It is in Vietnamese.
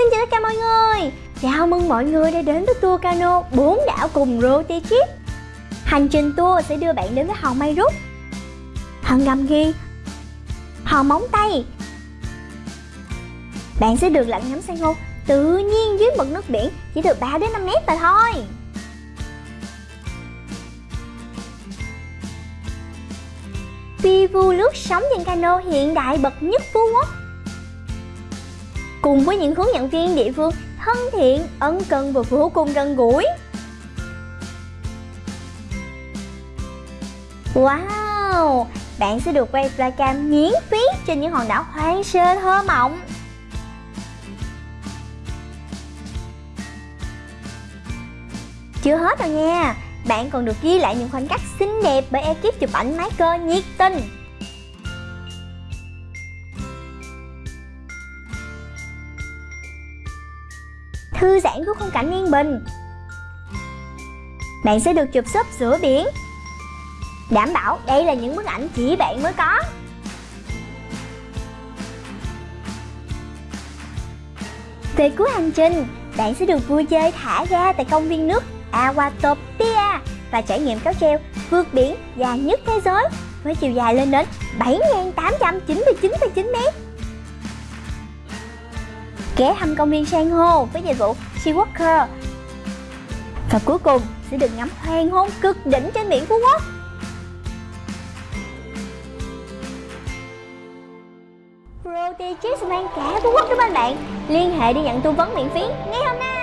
Xin chào tất cả mọi người. Chào mừng mọi người đã đến với tour cano bốn đảo cùng Roti Chip. Hành trình tour sẽ đưa bạn đến với hòn May Rút. Hòn Ngầm Ghi Hòn Móng Tay. Bạn sẽ được lặn ngắm san hô tự nhiên dưới mực nước biển, chỉ từ 3 đến 5 mét mà thôi. Pivu lướt sóng trên cano hiện đại bậc nhất Phú Quốc cùng với những hướng dẫn viên địa phương thân thiện, ân cần và vô cùng gần gũi. Wow! Bạn sẽ được quay flycam miễn phí trên những hòn đảo hoang sơ thơ mộng. Chưa hết đâu nha, bạn còn được ghi lại những khoảnh khắc xinh đẹp bởi ekip chụp ảnh máy cơ nhiệt tình. Thư giãn với khung cảnh yên bình. Bạn sẽ được chụp súp giữa biển. Đảm bảo đây là những bức ảnh chỉ bạn mới có. Về cuối hành trình, bạn sẽ được vui chơi thả ga tại công viên nước Awatopia và trải nghiệm cáo treo vượt biển dài nhất thế giới với chiều dài lên đến 7.899,9 mét ghé thăm công viên san hô với dịch vụ Sea Walker và cuối cùng sẽ được ngắm hoàng hôn cực đỉnh trên biển Phú Quốc. Roti Cheese mang cả Phú Quốc đến bên bạn. Liên hệ để nhận tư vấn miễn phí ngay hôm nay.